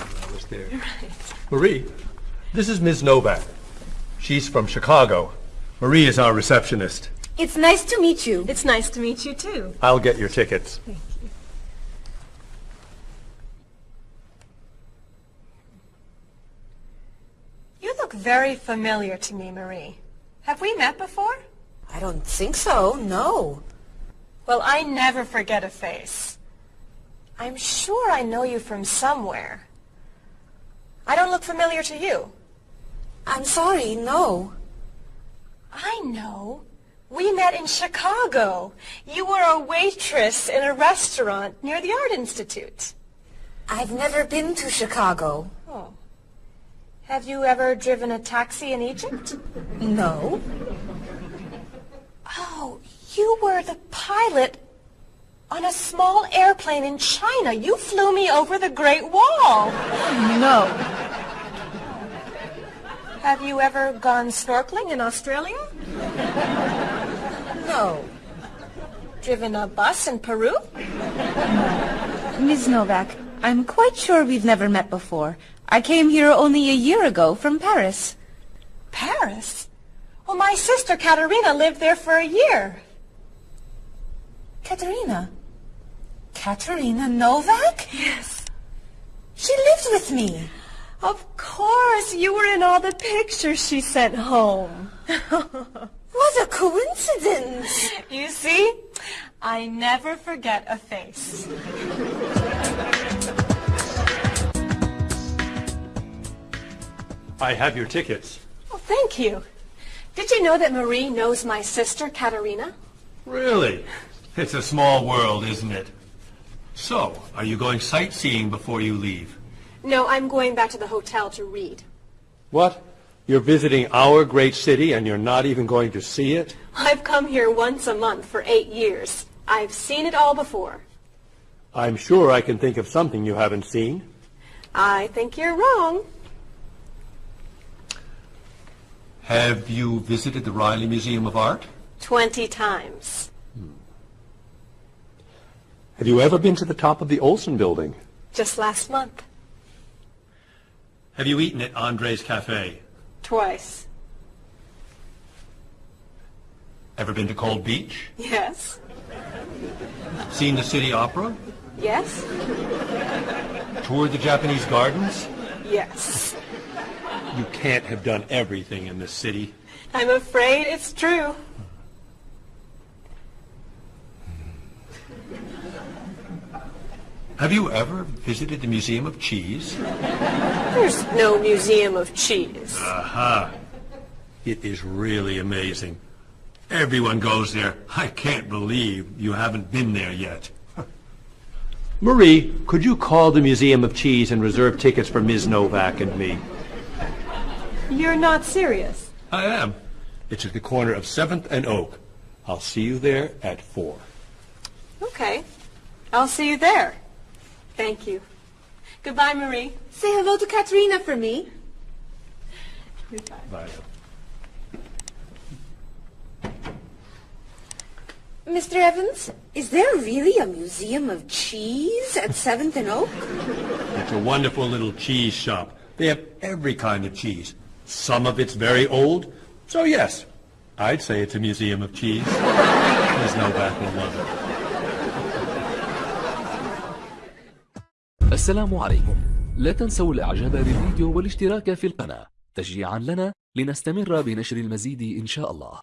Field Museum, and that was the last time I was there. Marie, this is Ms. Novak. She's from Chicago. Marie is our receptionist. It's nice to meet you. It's nice to meet you too. I'll get your tickets. Thank you. You look very familiar to me, Marie. Have we met before? I don't think so, no. Well, I never forget a face. I'm sure I know you from somewhere. I don't look familiar to you. I'm sorry, no. I know. We met in Chicago. You were a waitress in a restaurant near the Art Institute. I've never been to Chicago. Oh. Have you ever driven a taxi in Egypt? No. Oh, you were the pilot on a small airplane in China. You flew me over the Great Wall. No. Have you ever gone snorkeling in Australia? No. Driven a bus in Peru? Ms. Novak, I'm quite sure we've never met before. I came here only a year ago from Paris. Paris? Well, my sister Katerina lived there for a year. Katerina. Katerina Novak? Yes. She lived with me. Of course, you were in all the pictures she sent home. What a coincidence. you see, I never forget a face. I have your tickets. Oh, thank you. Did you know that Marie knows my sister Katerina? Really? It's a small world, isn't it? So, are you going sightseeing before you leave? No, I'm going back to the hotel to read. What? You're visiting our great city and you're not even going to see it? I've come here once a month for eight years. I've seen it all before. I'm sure I can think of something you haven't seen. I think you're wrong. Have you visited the Riley Museum of Art? Twenty times. Hmm. Have you ever been to the top of the Olson building? Just last month. Have you eaten at Andre's Cafe? Twice. Ever been to Cold Beach? Yes. Seen the City Opera? Yes. Toured the Japanese gardens? Yes. You can't have done everything in this city. I'm afraid it's true. Have you ever visited the Museum of Cheese? There's no museum of cheese. Aha. It is really amazing. Everyone goes there. I can't believe you haven't been there yet. Marie, could you call the Museum of Cheese and reserve tickets for Ms. Novak and me? You're not serious. I am. It's at the corner of 7th and Oak. I'll see you there at 4. Okay. I'll see you there. Thank you. Goodbye, Marie. Say hello to Katerina for me. Goodbye. Bye. Mr. Evans, is there really a museum of cheese at 7th and Oak? It's a wonderful little cheese shop. They have every kind of cheese. Some of it's very old. So yes, I'd say it's a museum of cheese. Ms. Novak will love it. السلام عليكم. لا تنسوا الاعجاب بالفيديو والاشتراك في القناة. تشجيعا لنا لنستمر بنشر المزيد إن شاء الله.